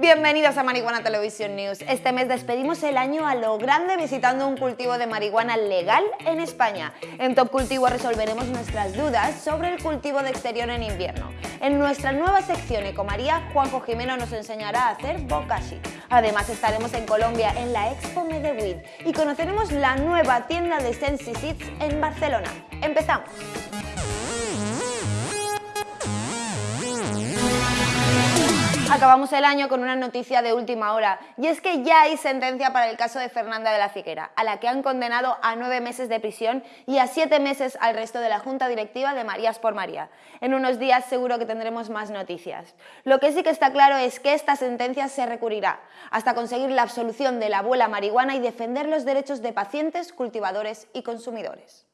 Bienvenidos a Marihuana Televisión News. Este mes despedimos el año a lo grande visitando un cultivo de marihuana legal en España. En Top Cultivo resolveremos nuestras dudas sobre el cultivo de exterior en invierno. En nuestra nueva sección Ecomaría, Juanjo Jimeno nos enseñará a hacer bokashi. Además estaremos en Colombia en la Expo Medeweed y conoceremos la nueva tienda de Sensi Seeds en Barcelona. ¡Empezamos! Acabamos el año con una noticia de última hora y es que ya hay sentencia para el caso de Fernanda de la Figuera, a la que han condenado a nueve meses de prisión y a siete meses al resto de la Junta Directiva de Marías por María. En unos días seguro que tendremos más noticias. Lo que sí que está claro es que esta sentencia se recurrirá hasta conseguir la absolución de la abuela marihuana y defender los derechos de pacientes, cultivadores y consumidores.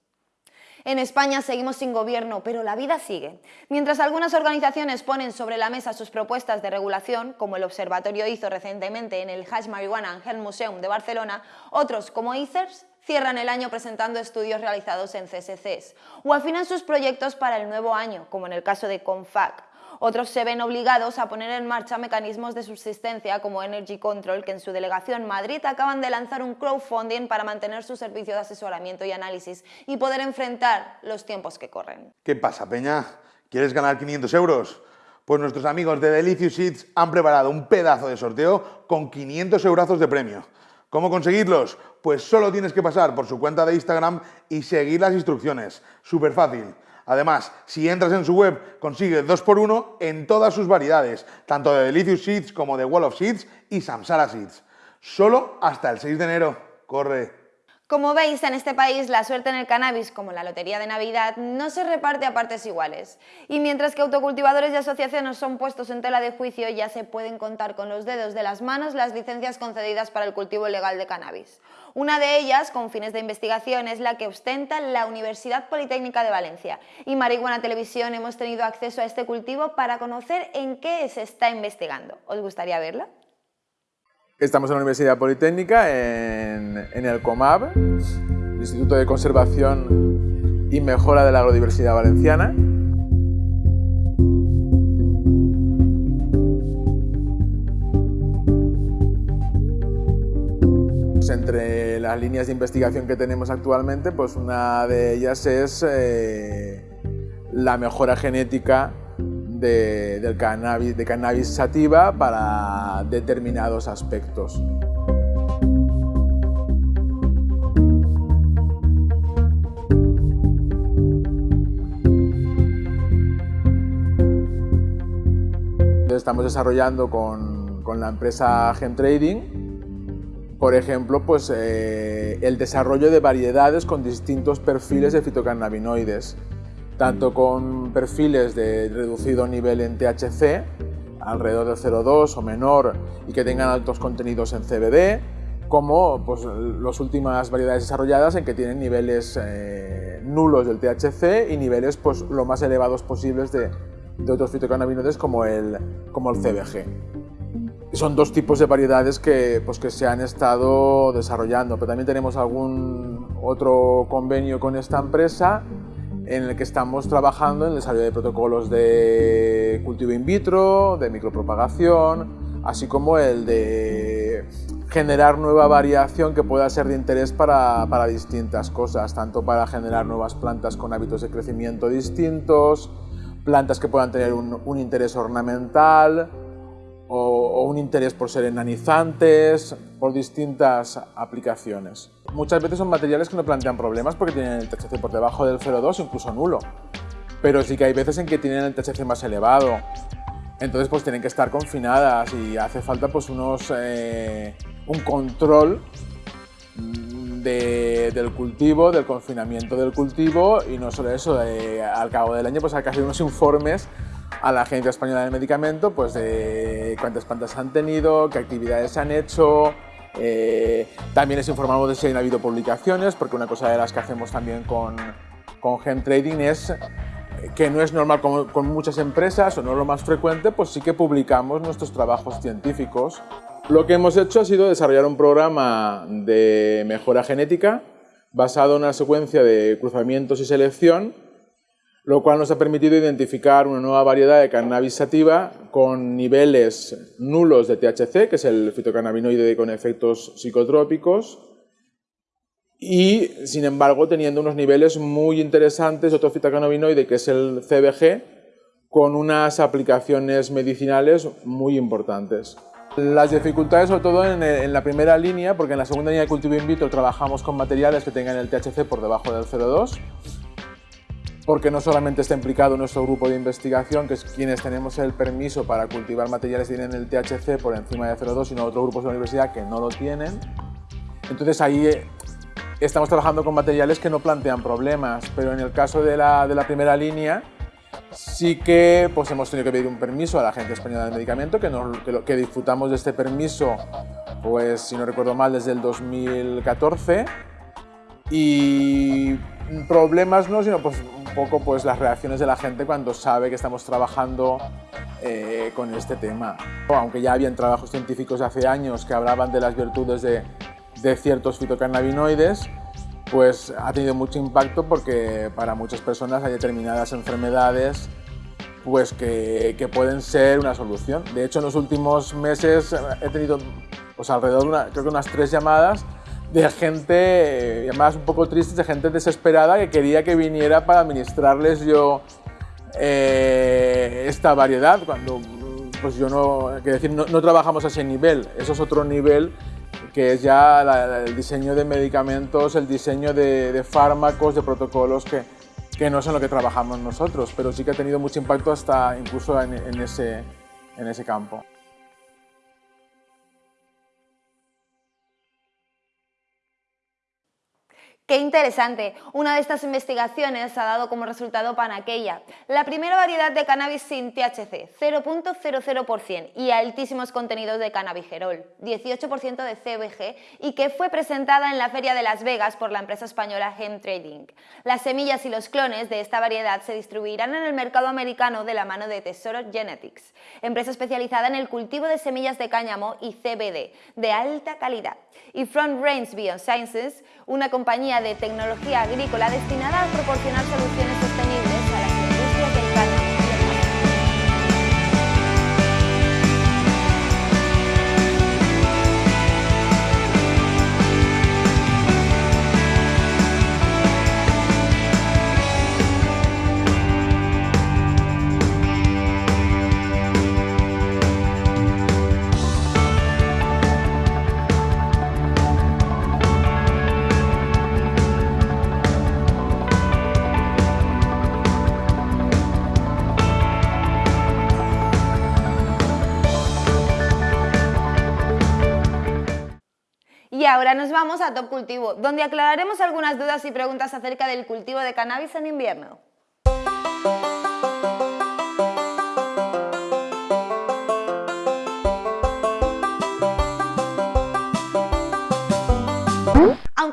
En España seguimos sin gobierno, pero la vida sigue. Mientras algunas organizaciones ponen sobre la mesa sus propuestas de regulación, como el Observatorio hizo recientemente en el Hash Marijuana and Health Museum de Barcelona, otros, como ICERS, cierran el año presentando estudios realizados en CSCs o afinan sus proyectos para el nuevo año, como en el caso de CONFAC, otros se ven obligados a poner en marcha mecanismos de subsistencia como Energy Control, que en su delegación Madrid acaban de lanzar un crowdfunding para mantener su servicio de asesoramiento y análisis y poder enfrentar los tiempos que corren. ¿Qué pasa, Peña? ¿Quieres ganar 500 euros? Pues nuestros amigos de Delicious Seeds han preparado un pedazo de sorteo con 500 euros de premio. ¿Cómo conseguirlos? Pues solo tienes que pasar por su cuenta de Instagram y seguir las instrucciones. Súper fácil. Además, si entras en su web, consigue 2x1 en todas sus variedades, tanto de Delicious Seeds como de Wall of Seeds y Samsara Seeds. Solo hasta el 6 de enero. Corre. Como veis, en este país la suerte en el cannabis, como la lotería de Navidad, no se reparte a partes iguales. Y mientras que autocultivadores y asociaciones son puestos en tela de juicio, ya se pueden contar con los dedos de las manos las licencias concedidas para el cultivo legal de cannabis. Una de ellas, con fines de investigación, es la que ostenta la Universidad Politécnica de Valencia. Y Marihuana Televisión hemos tenido acceso a este cultivo para conocer en qué se está investigando. ¿Os gustaría verlo? Estamos en la Universidad Politécnica, en, el COMAB, Instituto de Conservación y Mejora de la Agrodiversidad Valenciana. Pues entre las líneas de investigación que tenemos actualmente, pues una de ellas es eh, la mejora genética de, cannabis, de cannabis sativa para determinados aspectos. Estamos desarrollando con, la empresa Trading, por ejemplo, pues, eh, el desarrollo de variedades con distintos perfiles de fitocannabinoides tanto con perfiles de reducido nivel en THC, alrededor de 0,2 o menor, y que tengan altos contenidos en CBD, como pues, las últimas variedades desarrolladas en que tienen niveles eh, nulos del THC y niveles pues, lo más elevados posibles de, otros fitocannabinoides como el, como el CBG. Son dos tipos de variedades que, pues, que se han estado desarrollando, pero también tenemos algún otro convenio con esta empresa en el que estamos trabajando en el desarrollo de protocolos de cultivo in vitro, de micropropagación, así como el de generar nueva variación que pueda ser de interés para, para distintas cosas, tanto para generar nuevas plantas con hábitos de crecimiento distintos, plantas que puedan tener un, un interés ornamental, o, un interés por ser enanizantes, por distintas aplicaciones. Muchas veces son materiales que no plantean problemas porque tienen el THC por debajo del 0,2, incluso nulo. Pero sí que hay veces en que tienen el THC más elevado. Entonces pues tienen que estar confinadas y hace falta pues unos, eh, un control del cultivo, del confinamiento del cultivo y no solo eso, al cabo del año pues hay que hacer unos informes a la Agencia Española del Medicamento pues de cuántas plantas han tenido, qué actividades han hecho, eh, también les informamos de si han habido publicaciones, porque una cosa de las que hacemos también con, con Gen Trading es que no es normal con, con, muchas empresas o no es lo más frecuente, pues sí que publicamos nuestros trabajos científicos. Lo que hemos hecho ha sido desarrollar un programa de mejora genética basado en una secuencia de cruzamientos y selección lo cual nos ha permitido identificar una nueva variedad de cannabis sativa con niveles nulos de THC, que es el fitocannabinoide con efectos psicotrópicos, y sin embargo teniendo unos niveles muy interesantes de otro fitocannabinoide que es el CBG, con unas aplicaciones medicinales muy importantes. Las dificultades sobre todo en, la primera línea, porque en la segunda línea de cultivo in vitro trabajamos con materiales que tengan el THC por debajo del 0,2, porque no solamente está implicado nuestro grupo de investigación, que es quienes tenemos el permiso para cultivar materiales que tienen el THC por encima de 0,2, sino otros grupos de la universidad que no lo tienen. Entonces ahí eh, estamos trabajando con materiales que no plantean problemas, pero en el caso de la, de la primera línea, sí que pues, hemos tenido que pedir un permiso a la Agencia Española del Medicamento, que, que, que, disfrutamos de este permiso, pues si no recuerdo mal, desde el 2014. Y problemas no, sino pues, poco pues, las reacciones de la gente cuando sabe que estamos trabajando eh, con este tema. Aunque ya habían trabajos científicos hace años que hablaban de las virtudes de, de ciertos fitocannabinoides, pues ha tenido mucho impacto porque para muchas personas hay determinadas enfermedades pues que, que, pueden ser una solución. De hecho, en los últimos meses he tenido pues, alrededor de creo que unas tres llamadas de gente, llamadas un poco tristes, de gente desesperada que quería que viniera para administrarles yo eh, esta variedad, cuando pues yo no, decir, no, no trabajamos a ese nivel, eso es otro nivel que es ya el diseño de medicamentos, el diseño de, fármacos, de protocolos que, que, no son lo que trabajamos nosotros, pero sí que ha tenido mucho impacto hasta incluso en, ese, en ese campo. Qué interesante. Una de estas investigaciones ha dado como resultado Panaqueya, la primera variedad de cannabis sin THC, 0.00% y altísimos contenidos de cannabigerol, 18% de CBG y que fue presentada en la Feria de Las Vegas por la empresa española Hemp Trading. Las semillas y los clones de esta variedad se distribuirán en el mercado americano de la mano de Tesoro Genetics, empresa especializada en el cultivo de semillas de cáñamo y CBD de alta calidad, y Front Range Biosciences, una compañía de tecnología agrícola destinada a proporcionar soluciones sostenibles vamos a Top Cultivo, donde aclararemos algunas dudas y preguntas acerca del cultivo de cannabis en invierno.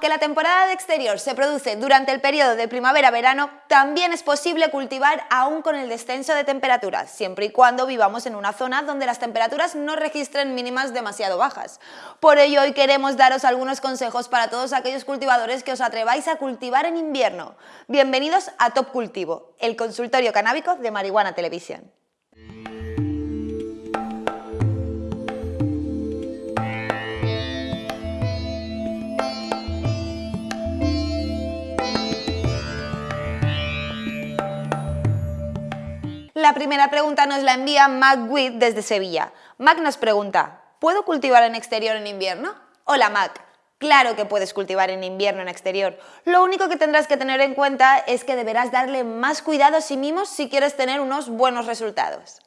Aunque la temporada de exterior se produce durante el periodo de primavera-verano, también es posible cultivar aún con el descenso de temperaturas, siempre y cuando vivamos en una zona donde las temperaturas no registren mínimas demasiado bajas. Por ello, hoy queremos daros algunos consejos para todos aquellos cultivadores que os atreváis a cultivar en invierno. Bienvenidos a Top Cultivo, el consultorio canábico de Marihuana Televisión. La primera pregunta nos la envía Mac Witt desde Sevilla. Mac nos pregunta, ¿puedo cultivar en exterior en invierno? Hola Mac, Claro que puedes cultivar en invierno en exterior. Lo único que tendrás que tener en cuenta es que deberás darle más cuidados y mimos si quieres tener unos buenos resultados.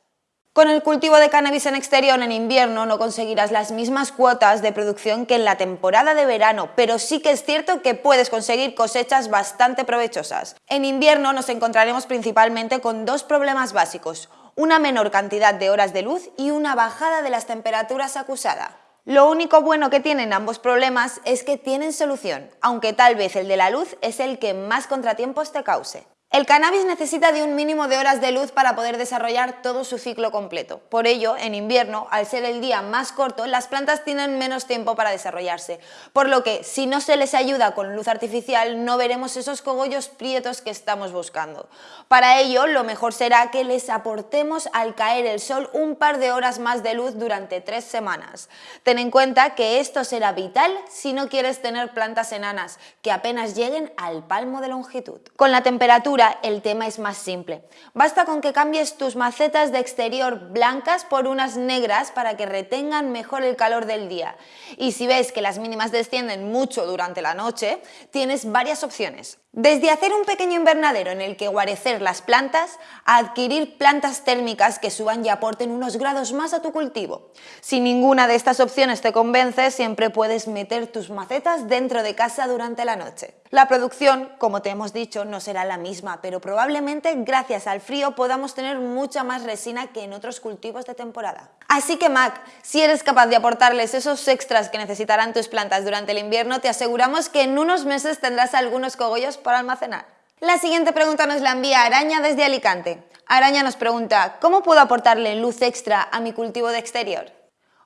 Con el cultivo de cannabis en exterior en invierno no conseguirás las mismas cuotas de producción que en la temporada de verano, pero sí que es cierto que puedes conseguir cosechas bastante provechosas. En invierno nos encontraremos principalmente con dos problemas básicos, una menor cantidad de horas de luz y una bajada de las temperaturas acusada. Lo único bueno que tienen ambos problemas es que tienen solución, aunque tal vez el de la luz es el que más contratiempos te cause. El cannabis necesita de un mínimo de horas de luz para poder desarrollar todo su ciclo completo. Por ello, en invierno, al ser el día más corto, las plantas tienen menos tiempo para desarrollarse, por lo que si no se les ayuda con luz artificial no veremos esos cogollos prietos que estamos buscando. Para ello, lo mejor será que les aportemos al caer el sol un par de horas más de luz durante tres semanas. Ten en cuenta que esto será vital si no quieres tener plantas enanas, que apenas lleguen al palmo de longitud. Con la temperatura el tema es más simple. Basta con que cambies tus macetas de exterior blancas por unas negras para que retengan mejor el calor del día. Y si ves que las mínimas descienden mucho durante la noche, tienes varias opciones. Desde hacer un pequeño invernadero en el que guarecer las plantas, a adquirir plantas térmicas que suban y aporten unos grados más a tu cultivo. Si ninguna de estas opciones te convence, siempre puedes meter tus macetas dentro de casa durante la noche. La producción, como te hemos dicho, no será la misma, pero probablemente gracias al frío podamos tener mucha más resina que en otros cultivos de temporada. Así que Mac, si eres capaz de aportarles esos extras que necesitarán tus plantas durante el invierno, te aseguramos que en unos meses tendrás algunos cogollos para almacenar. La siguiente pregunta nos la envía Araña desde Alicante. Araña nos pregunta, ¿cómo puedo aportarle luz extra a mi cultivo de exterior?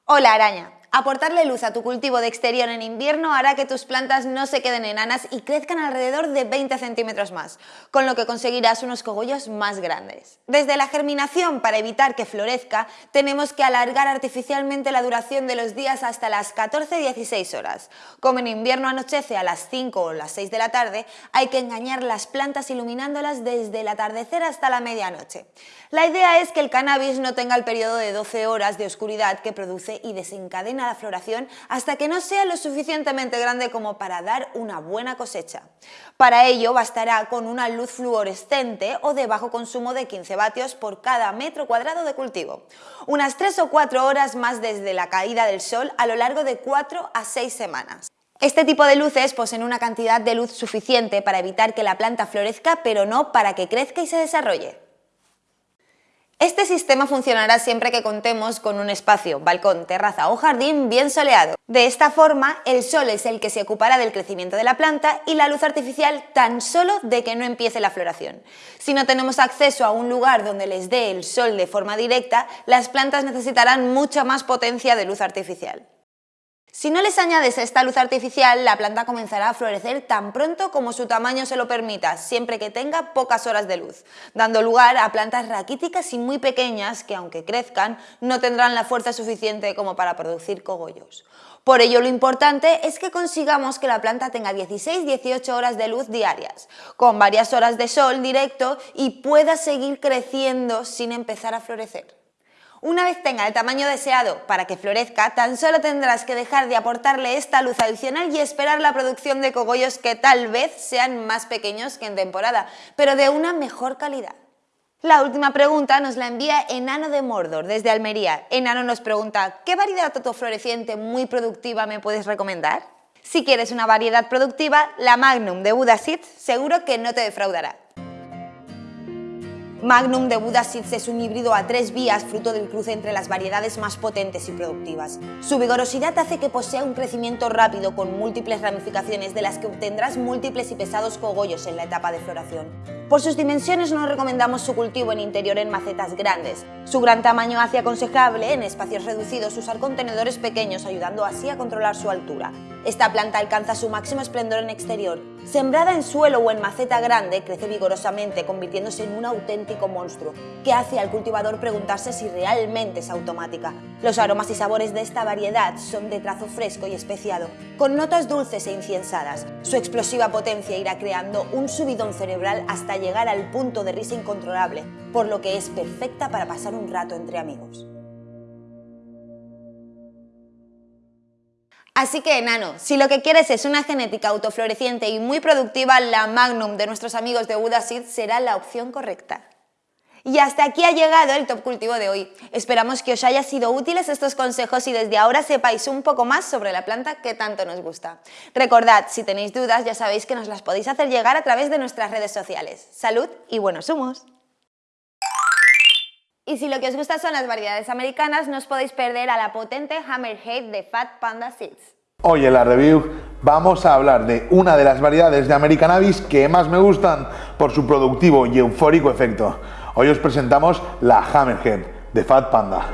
Hola Araña, Aportarle luz a tu cultivo de exterior en invierno hará que tus plantas no se queden enanas y crezcan alrededor de 20 centímetros más, con lo que conseguirás unos cogollos más grandes. Desde la germinación, para evitar que florezca, tenemos que alargar artificialmente la duración de los días hasta las 14-16 horas. Como en invierno anochece a las 5 o las 6 de la tarde, hay que engañar las plantas iluminándolas desde el atardecer hasta la medianoche. La idea es que el cannabis no tenga el periodo de 12 horas de oscuridad que produce y desencadena la floración hasta que no sea lo suficientemente grande como para dar una buena cosecha. Para ello bastará con una luz fluorescente o de bajo consumo de 15 vatios por cada metro cuadrado de cultivo. Unas 3 o 4 horas más desde la caída del sol a lo largo de 4 a 6 semanas. Este tipo de luces poseen una cantidad de luz suficiente para evitar que la planta florezca, pero no para que crezca y se desarrolle. Este sistema funcionará siempre que contemos con un espacio, balcón, terraza o jardín bien soleado. De esta forma, el sol es el que se ocupará del crecimiento de la planta y la luz artificial tan solo de que no empiece la floración. Si no tenemos acceso a un lugar donde les dé el sol de forma directa, las plantas necesitarán mucha más potencia de luz artificial. Si no les añades esta luz artificial, la planta comenzará a florecer tan pronto como su tamaño se lo permita, siempre que tenga pocas horas de luz, dando lugar a plantas raquíticas y muy pequeñas que, aunque crezcan, no tendrán la fuerza suficiente como para producir cogollos. Por ello, lo importante es que consigamos que la planta tenga 16-18 horas de luz diarias, con varias horas de sol directo y pueda seguir creciendo sin empezar a florecer. Una vez tenga el tamaño deseado para que florezca, tan solo tendrás que dejar de aportarle esta luz adicional y esperar la producción de cogollos que tal vez sean más pequeños que en temporada, pero de una mejor calidad. La última pregunta nos la envía Enano de Mordor, desde Almería. Enano nos pregunta, ¿qué variedad autofloreciente muy productiva me puedes recomendar? Si quieres una variedad productiva, la Magnum de Buda Seeds seguro que no te defraudará. Magnum de Buda Seeds es un híbrido a tres vías fruto del cruce entre las variedades más potentes y productivas. Su vigorosidad hace que posea un crecimiento rápido con múltiples ramificaciones de las que obtendrás múltiples y pesados cogollos en la etapa de floración. Por sus dimensiones no recomendamos su cultivo en interior en macetas grandes. Su gran tamaño hace aconsejable en espacios reducidos usar contenedores pequeños ayudando así a controlar su altura. Esta planta alcanza su máximo esplendor en exterior. Sembrada en suelo o en maceta grande, crece vigorosamente, convirtiéndose en un auténtico monstruo, que hace al cultivador preguntarse si realmente es automática. Los aromas y sabores de esta variedad son de trazo fresco y especiado, con notas dulces e inciensadas. Su explosiva potencia irá creando un subidón cerebral hasta llegar al punto de risa incontrolable, por lo que es perfecta para pasar un rato entre amigos. Así que, enano, si lo que quieres es una genética autofloreciente y muy productiva, la Magnum de nuestros amigos de Buda Seed será la opción correcta. Y hasta aquí ha llegado el top cultivo de hoy. Esperamos que os haya sido útiles estos consejos y desde ahora sepáis un poco más sobre la planta que tanto nos gusta. Recordad, si tenéis dudas ya sabéis que nos las podéis hacer llegar a través de nuestras redes sociales. ¡Salud y buenos humos! Y si lo que os gusta son las variedades americanas, no os podéis perder a la potente Hammerhead de Fat Panda Seeds. Hoy en la review vamos a hablar de una de las variedades de American Abyss que más me gustan por su productivo y eufórico efecto. Hoy os presentamos la Hammerhead de Fat Panda.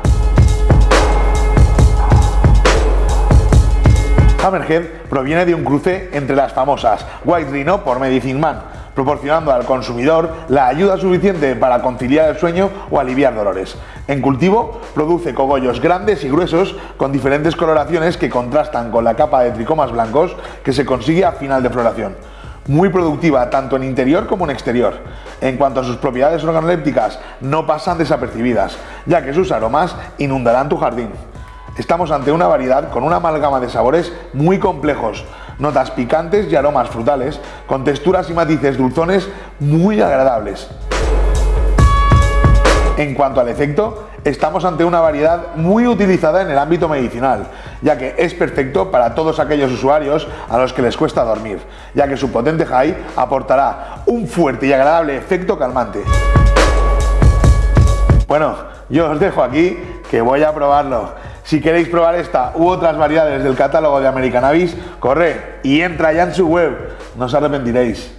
Hammerhead proviene de un cruce entre las famosas White Rhino por Medicine Man, proporcionando al consumidor la ayuda suficiente para conciliar el sueño o aliviar dolores. En cultivo, produce cogollos grandes y gruesos con diferentes coloraciones que contrastan con la capa de tricomas blancos que se consigue a final de floración. Muy productiva tanto en interior como en exterior. En cuanto a sus propiedades organolépticas, no pasan desapercibidas, ya que sus aromas inundarán tu jardín. Estamos ante una variedad con una amalgama de sabores muy complejos, notas picantes y aromas frutales, con texturas y matices dulzones muy agradables. En cuanto al efecto, estamos ante una variedad muy utilizada en el ámbito medicinal, ya que es perfecto para todos aquellos usuarios a los que les cuesta dormir, ya que su potente high aportará un fuerte y agradable efecto calmante. Bueno, yo os dejo aquí que voy a probarlo. Si queréis probar esta u otras variedades del catálogo de American Abyss, corre y entra ya en su web, no os arrepentiréis.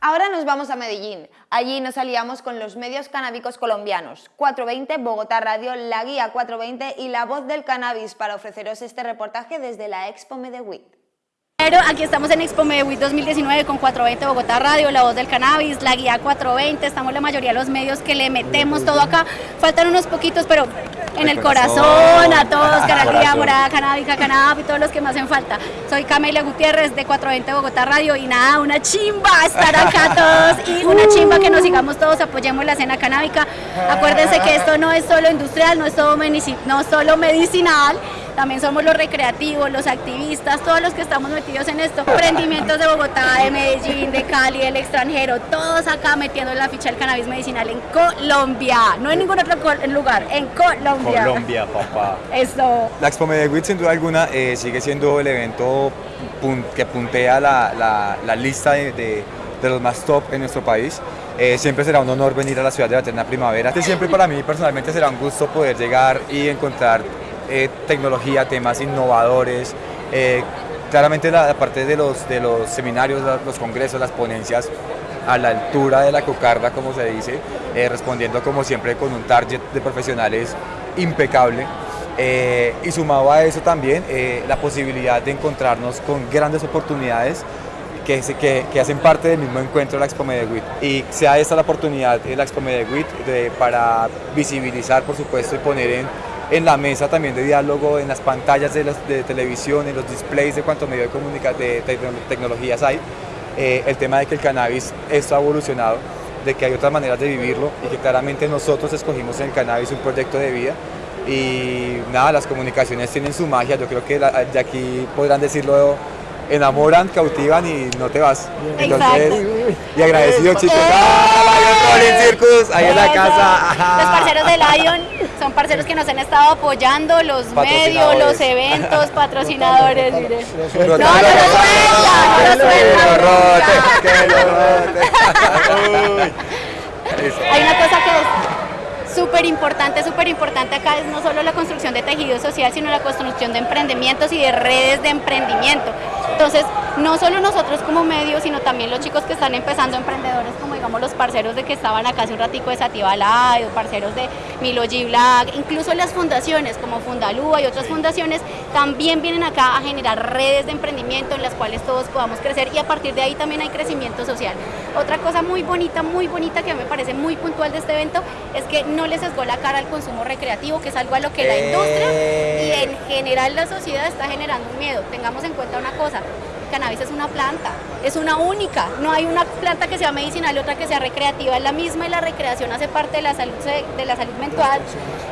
Ahora nos vamos a Medellín. Allí nos aliamos con los medios canábicos colombianos, 420, Bogotá Radio, La Guía 420 y La Voz del Cannabis para ofreceros este reportaje desde la Expo Medellín. Pero aquí estamos en Expo Medellín 2019 con 420 Bogotá Radio, La Voz del Cannabis, La Guía 420, estamos la mayoría de los medios que le metemos todo acá. Faltan unos poquitos, pero en el corazón, a todos, Canalía, Morada, Canábica, Canab y todos los que me hacen falta. Soy Camelia Gutiérrez de 420 Bogotá Radio y nada, una chimba estar acá todos y una chimba que nos sigamos todos, apoyemos la escena canábica. Acuérdense que esto no es solo industrial, no es no solo medicinal, también somos los recreativos, los activistas, todos los que estamos metidos en esto. Emprendimientos de Bogotá, de Medellín, de Cali, del extranjero, todos acá metiendo la ficha del cannabis medicinal en Colombia, no en ningún otro lugar, en Colombia. Colombia, papá. Eso. La Expo Medellín, sin duda alguna, eh, sigue siendo el evento que puntea la, la, lista de, de, de, los más top en nuestro país. Eh, siempre será un honor venir a la ciudad de la eterna primavera. Siempre para mí personalmente será un gusto poder llegar y encontrar eh, tecnología, temas innovadores. Eh, claramente la, parte de los, de los seminarios, los congresos, las ponencias a la altura de la cocarda, como se dice, eh, respondiendo como siempre con un target de profesionales impecable. y sumado a eso también la posibilidad de encontrarnos con grandes oportunidades que, que, que, hacen parte del mismo encuentro de la Expo Medellín. Y sea esta la oportunidad de la Expo Medellín para visibilizar, por supuesto, y poner en en la mesa también de diálogo, en las pantallas de, de televisión, en los displays de cuánto medio de, comunicación de, tecnologías hay, eh, el tema de que el cannabis esto ha evolucionado, de que hay otras maneras de vivirlo y que claramente nosotros escogimos en el cannabis un proyecto de vida y nada, las comunicaciones tienen su magia, yo creo que de aquí podrán decirlo enamoran, cautivan y no te vas. Entonces, y agradecido chicos. ¡Ah, Lion Circus! Ahí en la casa. Los parceros de Lion son parceros que nos han estado apoyando, los medios, los eventos, patrocinadores. No, no, no, no, no, Hay una cosa que es súper importante, súper importante acá es no solo la construcción de tejido social, sino la construcción de emprendimientos y de redes de emprendimiento. Entonces, no solo nosotros como medios, sino también los chicos que están empezando emprendedores, como digamos los parceros de que estaban acá hace un ratico de Sativa Live, parceros de Milo G Black, incluso las fundaciones como Fundalúa y otras fundaciones, también vienen acá a generar redes de emprendimiento en las cuales todos podamos crecer y a partir de ahí también hay crecimiento social. Otra cosa muy bonita, muy bonita que me parece muy puntual de este evento es que no les sesgó la cara al consumo recreativo, que es algo a lo que la industria y en general la sociedad está generando un miedo. Tengamos en cuenta una cosa, cannabis es una planta, es una única, no hay una planta que sea medicinal y otra que sea recreativa, es la misma y la recreación hace parte de la salud, de la salud mental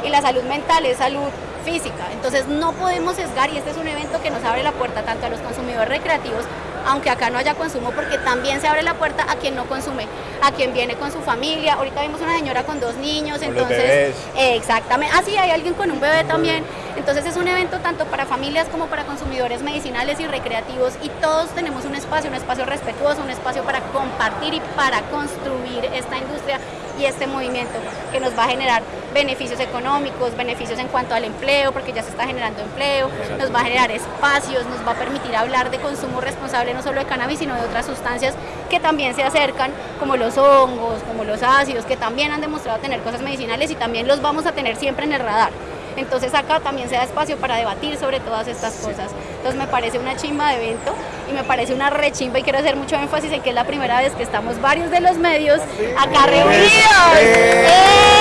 y la salud mental es salud física, entonces no podemos sesgar y este es un evento que nos abre la puerta tanto a los consumidores recreativos aunque acá no haya consumo, porque también se abre la puerta a quien no consume, a quien viene con su familia. Ahorita vimos una señora con dos niños, entonces... exactamente. Ah, sí, hay alguien con un bebé también. Entonces es un evento tanto para familias como para consumidores medicinales y recreativos y todos tenemos un espacio, un espacio respetuoso, un espacio para compartir y para construir esta industria y este movimiento que nos va a generar beneficios económicos, beneficios en cuanto al empleo, porque ya se está generando empleo, nos va a generar espacios, nos va a permitir hablar de consumo responsable no solo de cannabis, sino de otras sustancias que también se acercan, como los hongos, como los ácidos, que también han demostrado tener cosas medicinales y también los vamos a tener siempre en el radar. Entonces acá también se da espacio para debatir sobre todas estas cosas. Entonces me parece una chimba de evento y me parece una rechimba y quiero hacer mucho énfasis en que es la primera vez que estamos varios de los medios acá reunidos. ¡Eh!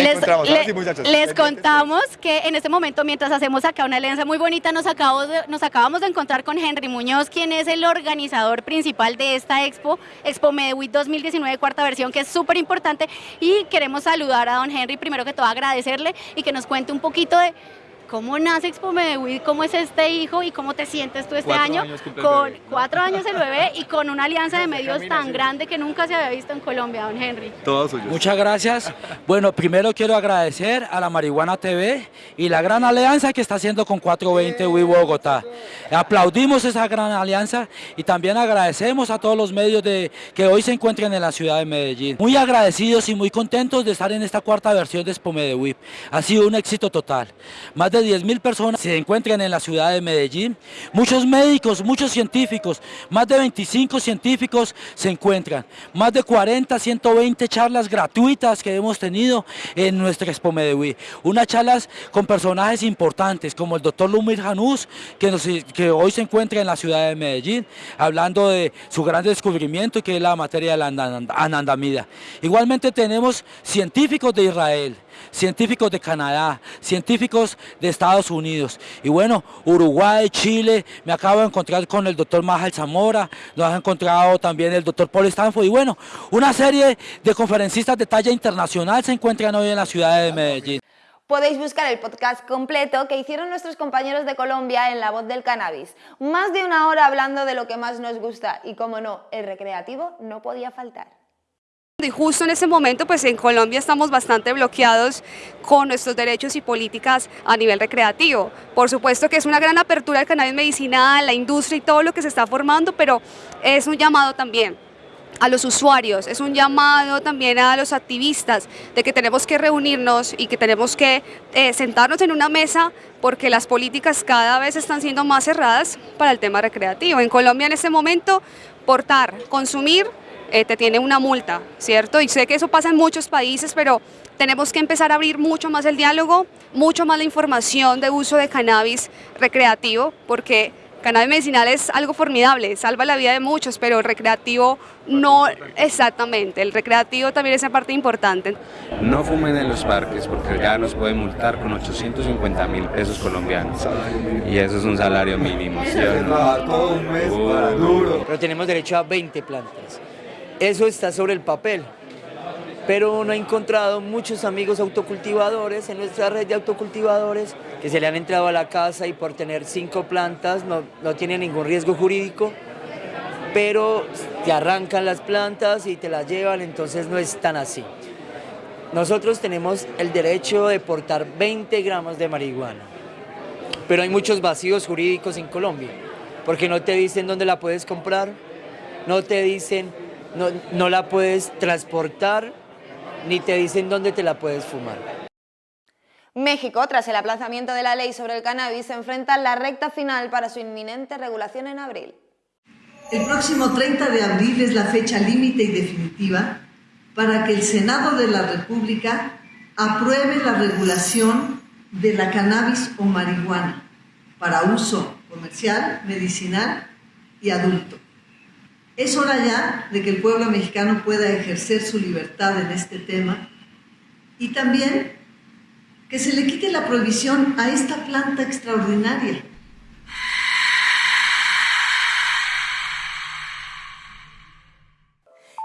Les, contamos que en este momento, mientras hacemos acá una alianza muy bonita, nos acabamos, de, nos acabamos de encontrar con Henry Muñoz, quien es el organizador principal de esta expo, Expo Medewit 2019, cuarta versión, que es súper importante. Y queremos saludar a don Henry, primero que todo agradecerle y que nos cuente un poquito de ¿Cómo nace Expo Medellín? ¿Cómo es este hijo y cómo te sientes tú este año? con cuatro años el bebé y con una alianza de medios tan grande que nunca se había visto en Colombia, don Henry. Todos suyos. Muchas gracias. Bueno, primero quiero agradecer a la Marihuana TV y la gran alianza que está haciendo con 420 WI Bogotá. Aplaudimos esa gran alianza y también agradecemos a todos los medios de, que hoy se encuentran en la ciudad de Medellín. Muy agradecidos y muy contentos de estar en esta cuarta versión de Expo Medellín. Ha sido un éxito total. Más de 10 mil personas se encuentran en la ciudad de Medellín. Muchos médicos, muchos científicos, más de 25 científicos se encuentran. Más de 40, 120 charlas gratuitas que hemos tenido en nuestra Expo Medellín. Unas charlas con personajes importantes como el doctor Lumir Janús, que, que hoy se encuentra en la ciudad de Medellín, hablando de su gran descubrimiento que es la materia de la anandamida. Igualmente tenemos científicos de Israel, científicos de Canadá, científicos de Estados Unidos. Y bueno, Uruguay, Chile, me acabo de encontrar con el doctor Majal Zamora, nos ha encontrado también el doctor Paul Stanford. Y bueno, una serie de conferencistas de talla internacional se encuentran hoy en la ciudad de Medellín. Podéis buscar el podcast completo que hicieron nuestros compañeros de Colombia en La Voz del Cannabis. Más de una hora hablando de lo que más nos gusta y como no, el recreativo no podía faltar. Y justo en ese momento, pues en Colombia estamos bastante bloqueados con nuestros derechos y políticas a nivel recreativo. Por supuesto que es una gran apertura al cannabis medicinal, la industria y todo lo que se está formando, pero es un llamado también a los usuarios, es un llamado también a los activistas de que tenemos que reunirnos y que tenemos que eh, sentarnos en una mesa porque las políticas cada vez están siendo más cerradas para el tema recreativo. En Colombia en este momento, portar, consumir eh, te tiene una multa, ¿cierto? Y sé que eso pasa en muchos países, pero tenemos que empezar a abrir mucho más el diálogo, mucho más la información de uso de cannabis recreativo, porque cannabis medicinal es algo formidable, salva la vida de muchos, pero el recreativo no exactamente, el recreativo también es una parte importante. No fumen en los parques porque ya nos pueden multar con 850 mil pesos colombianos y eso es un salario mínimo. Pero tenemos derecho a 20 plantas. Eso está sobre el papel, pero no he encontrado muchos amigos autocultivadores en nuestra red de autocultivadores que se le han entrado a la casa y por tener cinco plantas no, no tienen ningún riesgo jurídico, pero te arrancan las plantas y te las llevan, entonces no es tan así. Nosotros tenemos el derecho de portar 20 gramos de marihuana, pero hay muchos vacíos jurídicos en Colombia, porque no te dicen dónde la puedes comprar, no te dicen no, la puedes transportar ni te dicen dónde te la puedes fumar. México, tras el aplazamiento de la ley sobre el cannabis, se enfrenta a la recta final para su inminente regulación en abril. El próximo 30 de abril es la fecha límite y definitiva para que el Senado de la República apruebe la regulación de la cannabis o marihuana para uso comercial, medicinal y adulto. Es hora ya de que el pueblo mexicano pueda ejercer su libertad en este tema y también que se le quite la prohibición a esta planta extraordinaria.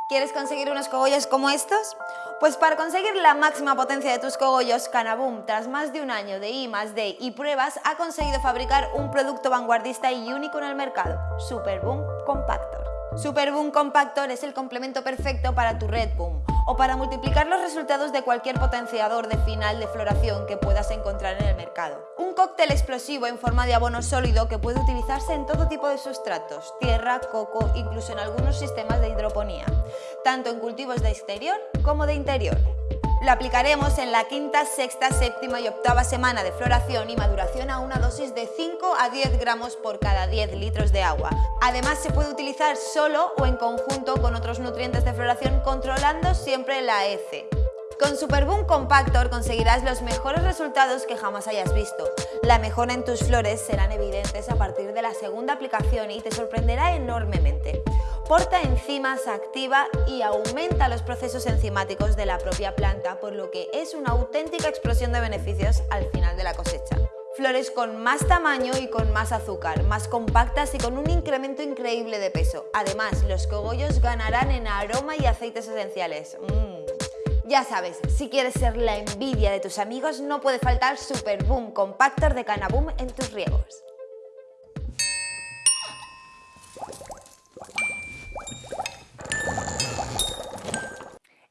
¿Quieres conseguir unos cogollos como estos? Pues para conseguir la máxima potencia de tus cogollos, Canaboom, tras más de un año de I más D y pruebas, ha conseguido fabricar un producto vanguardista y único en el mercado, Superboom Compactor. Superboom Compactor es el complemento perfecto para tu Red Boom o para multiplicar los resultados de cualquier potenciador de final de floración que puedas encontrar en el mercado. Un cóctel explosivo en forma de abono sólido que puede utilizarse en todo tipo de sustratos, tierra, coco, incluso en algunos sistemas de hidroponía, tanto en cultivos de exterior como de interior. Lo aplicaremos en la quinta, sexta, séptima y octava semana de floración y maduración a una dosis de 5 a 10 gramos por cada 10 litros de agua. Además se puede utilizar solo o en conjunto con otros nutrientes de floración controlando siempre la EC. Con Superboom Compactor conseguirás los mejores resultados que jamás hayas visto. La mejora en tus flores serán evidentes a partir de la segunda aplicación y te sorprenderá enormemente. Porta enzimas, activa y aumenta los procesos enzimáticos de la propia planta, por lo que es una auténtica explosión de beneficios al final de la cosecha. Flores con más tamaño y con más azúcar, más compactas y con un incremento increíble de peso. Además, los cogollos ganarán en aroma y aceites esenciales. Mm. Ya sabes, si quieres ser la envidia de tus amigos, no puede faltar Super Boom Compactor de Canaboom en tus riegos.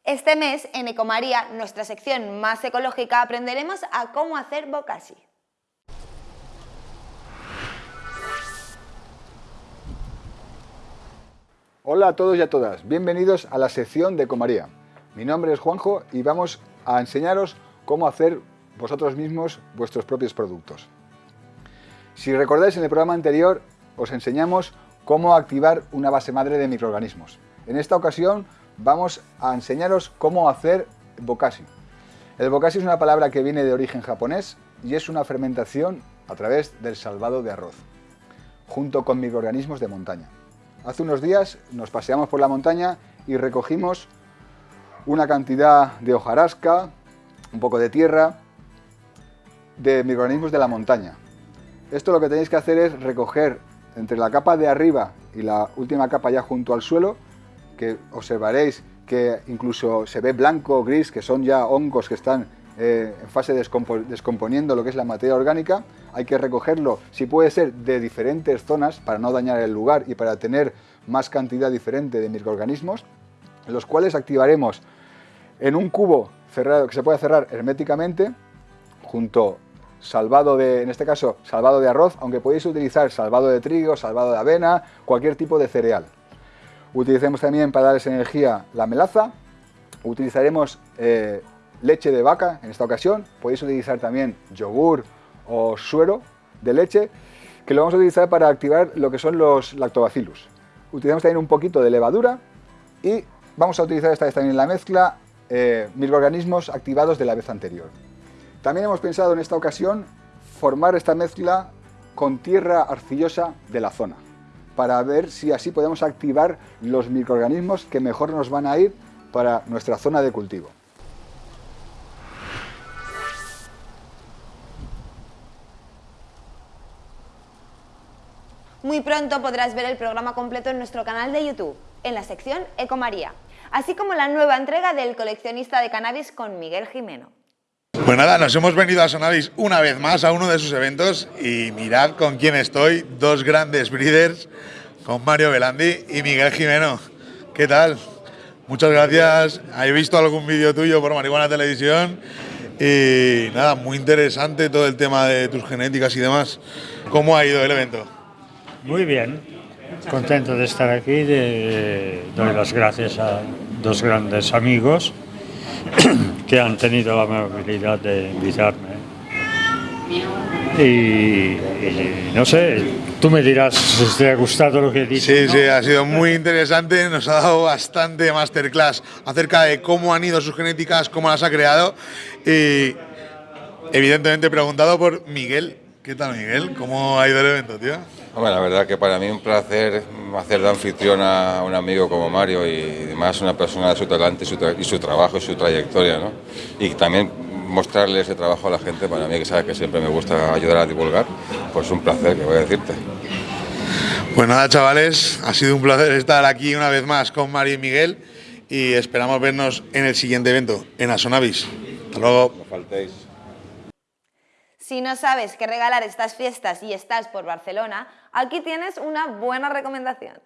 Este mes, en Ecomaría, nuestra sección más ecológica, aprenderemos a cómo hacer bokashi. Hola a todos y a todas, bienvenidos a la sección de Ecomaría. Mi nombre es Juanjo y vamos a enseñaros cómo hacer vosotros mismos vuestros propios productos. Si recordáis en el programa anterior os enseñamos cómo activar una base madre de microorganismos. En esta ocasión vamos a enseñaros cómo hacer bokashi. El bokashi es una palabra que viene de origen japonés y es una fermentación a través del salvado de arroz, junto con microorganismos de montaña. Hace unos días nos paseamos por la montaña y recogimos una cantidad de hojarasca, un poco de tierra, de microorganismos de la montaña. Esto lo que tenéis que hacer es recoger entre la capa de arriba y la última capa ya junto al suelo, que observaréis que incluso se ve blanco o gris, que son ya hongos que están eh, en fase de descomponiendo lo que es la materia orgánica, hay que recogerlo, si puede ser, de diferentes zonas para no dañar el lugar y para tener más cantidad diferente de microorganismos, los cuales activaremos en un cubo cerrado que se puede cerrar herméticamente, junto salvado de, en este caso, salvado de arroz, aunque podéis utilizar salvado de trigo, salvado de avena, cualquier tipo de cereal. Utilicemos también para darles energía la melaza, utilizaremos eh, leche de vaca en esta ocasión, podéis utilizar también yogur o suero de leche, que lo vamos a utilizar para activar lo que son los lactobacillus. Utilizamos también un poquito de levadura y vamos a utilizar esta vez también la mezcla eh, microorganismos activados de la vez anterior. También hemos pensado en esta ocasión formar esta mezcla con tierra arcillosa de la zona, para ver si así podemos activar los microorganismos que mejor nos van a ir para nuestra zona de cultivo. Muy pronto podrás ver el programa completo en nuestro canal de YouTube, en la sección Ecomaría así como la nueva entrega del coleccionista de cannabis con Miguel Jimeno. Pues nada, nos hemos venido a Sonavis una vez más a uno de sus eventos y mirad con quién estoy, dos grandes breeders, con Mario Belandi y Miguel Jimeno. ¿Qué tal? Muchas gracias. He visto algún vídeo tuyo por Marihuana Televisión y nada, muy interesante todo el tema de tus genéticas y demás. ¿Cómo ha ido el evento? Muy bien, contento de estar aquí, de, doy las gracias a dos grandes amigos que han tenido la amabilidad de invitarme. Y, no sé, tú me dirás si te ha gustado lo que he dicho. Sí, sí, ha sido muy interesante, nos ha dado bastante masterclass acerca de cómo han ido sus genéticas, cómo las ha creado y evidentemente preguntado por Miguel. ¿Qué tal Miguel? ¿Cómo ha ido el evento, tío? Bueno, la verdad que para mí un placer hacer de anfitrión a un amigo como Mario y además una persona de su talento y su, y su trabajo y su trayectoria, ¿no? Y también mostrarle ese trabajo a la gente, para mí que sabe que siempre me gusta ayudar a divulgar, pues un placer, que voy a decirte. Pues nada, chavales, ha sido un placer estar aquí una vez más con Mario y Miguel y esperamos vernos en el siguiente evento, en Asonavis. Hasta luego. No faltéis. Si no sabes qué regalar estas fiestas y estás por Barcelona, aquí tienes una buena recomendación.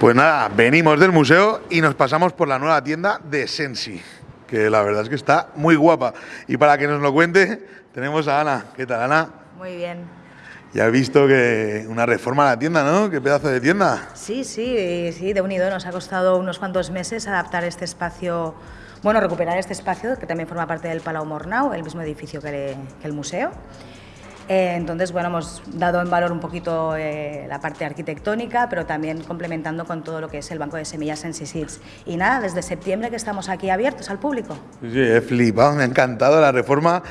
Pues nada, venimos del museo y nos pasamos por la nueva tienda de Sensi, que la verdad es que está muy guapa. Y para que nos lo cuente, tenemos a Ana. ¿Qué tal, Ana? Muy bien. Ya he visto que una reforma a la tienda, ¿no? Qué pedazo de tienda. Sí, sí, sí, de unido. Nos ha costado unos cuantos meses adaptar este espacio bueno, recuperar este espacio que también forma parte del Palau Mornau, el mismo edificio que, el museo. Eh, entonces, bueno, hemos dado en valor un poquito eh, la parte arquitectónica, pero también complementando con todo lo que es el banco de semillas en Seeds. Y nada, desde septiembre que estamos aquí abiertos al público. Sí, he flipado, me ha encantado la reforma.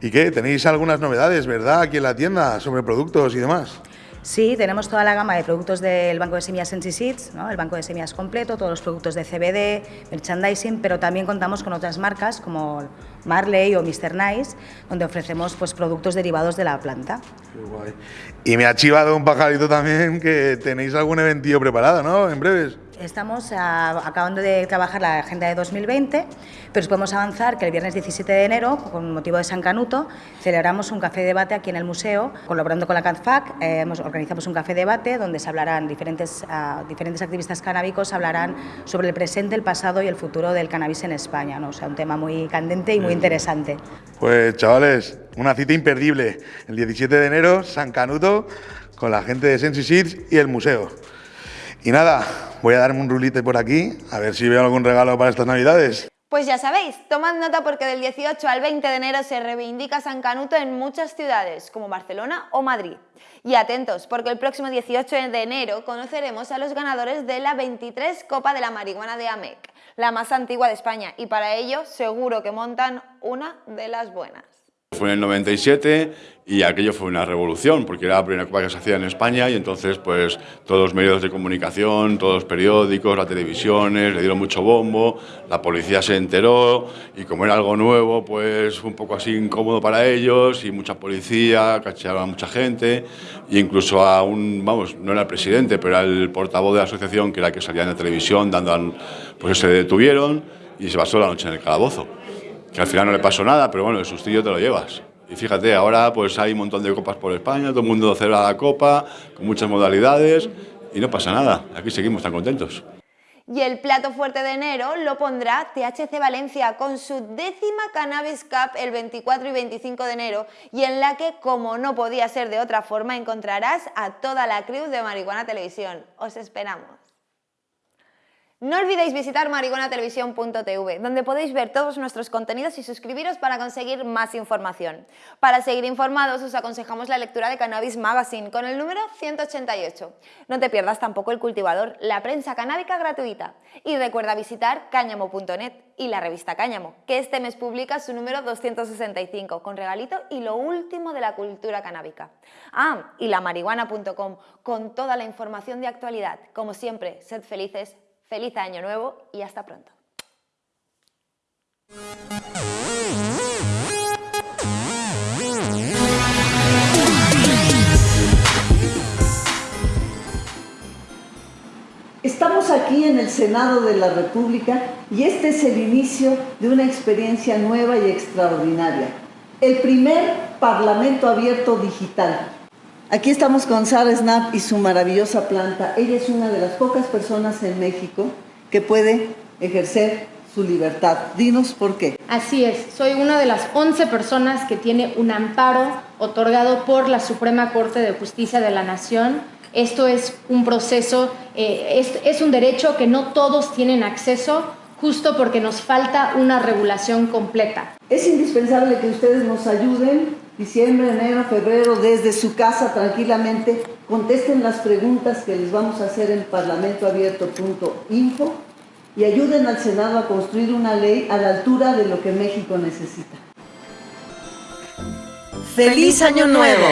¿Y qué? ¿Tenéis algunas novedades, verdad, aquí en la tienda sobre productos y demás? Sí, tenemos toda la gama de productos del Banco de Semillas Sensi Seeds, el Banco de Semillas completo, todos los productos de CBD, merchandising, pero también contamos con otras marcas como Marley o Mr. Nice, donde ofrecemos pues, productos derivados de la planta. Qué guay. Y me ha chivado un pajarito también que tenéis algún eventillo preparado, ¿no? En breves. Estamos acabando de trabajar la agenda de 2020, pero os podemos avanzar que el viernes 17 de enero, con motivo de San Canuto, celebramos un café debate aquí en el museo, colaborando con la CADFAC, eh, organizamos un café debate donde se hablarán diferentes, ah, diferentes activistas canábicos hablarán sobre el presente, el pasado y el futuro del cannabis en España, ¿no? o sea, un tema muy candente y muy interesante. Pues chavales, una cita imperdible, el 17 de enero, San Canuto, con la gente de Sensi Seeds y el museo. Y nada, voy a darme un rulite por aquí, a ver si veo algún regalo para estas navidades. Pues ya sabéis, tomad nota porque del 18 al 20 de enero se reivindica San Canuto en muchas ciudades, como Barcelona o Madrid. Y atentos, porque el próximo 18 de enero conoceremos a los ganadores de la 23 Copa de la Marihuana de AMEC, la más antigua de España, y para ello seguro que montan una de las buenas. Fue en el 97 y aquello fue una revolución porque era la primera copa que se hacía en España y entonces pues todos los medios de comunicación, todos los periódicos, las televisiones le dieron mucho bombo, la policía se enteró y como era algo nuevo pues fue un poco así incómodo para ellos y mucha policía, cachearon a mucha gente e incluso a un, vamos, no era el presidente pero era portavoz de la asociación que era el que salía en la televisión dando, pues se detuvieron y se pasó la noche en el calabozo que al final no le pasó nada, pero bueno, el sustillo te lo llevas. Y fíjate, ahora pues hay un montón de copas por España, todo el mundo celebra la copa, con muchas modalidades, y no pasa nada, aquí seguimos tan contentos. Y el plato fuerte de enero lo pondrá THC Valencia con su décima Cannabis Cup el 24 y 25 de enero y en la que, como no podía ser de otra forma, encontrarás a toda la crew de Marihuana Televisión. Os esperamos. No olvidéis visitar marihuanatelevisión.tv, donde podéis ver todos nuestros contenidos y suscribiros para conseguir más información. Para seguir informados, os aconsejamos la lectura de Cannabis Magazine con el número 188. No te pierdas tampoco El Cultivador, la prensa canábica gratuita. Y recuerda visitar cáñamo.net y la revista Cáñamo, que este mes publica su número 265, con regalito y lo último de la cultura canábica. Ah, y la marihuana.com, con toda la información de actualidad. Como siempre, sed felices, Feliz año nuevo y hasta pronto. Estamos aquí en el Senado de la República y este es el inicio de una experiencia nueva y extraordinaria. El primer Parlamento abierto digital Aquí estamos con Sara Snap y su maravillosa planta. Ella es una de las pocas personas en México que puede ejercer su libertad. Dinos por qué. Así es, soy una de las 11 personas que tiene un amparo otorgado por la Suprema Corte de Justicia de la Nación. Esto es un proceso, eh, es, es un derecho que no todos tienen acceso justo porque nos falta una regulación completa. Es indispensable que ustedes nos ayuden diciembre, enero, febrero, desde su casa tranquilamente, contesten las preguntas que les vamos a hacer en parlamentoabierto.info y ayuden al Senado a construir una ley a la altura de lo que México necesita. ¡Feliz Año Nuevo!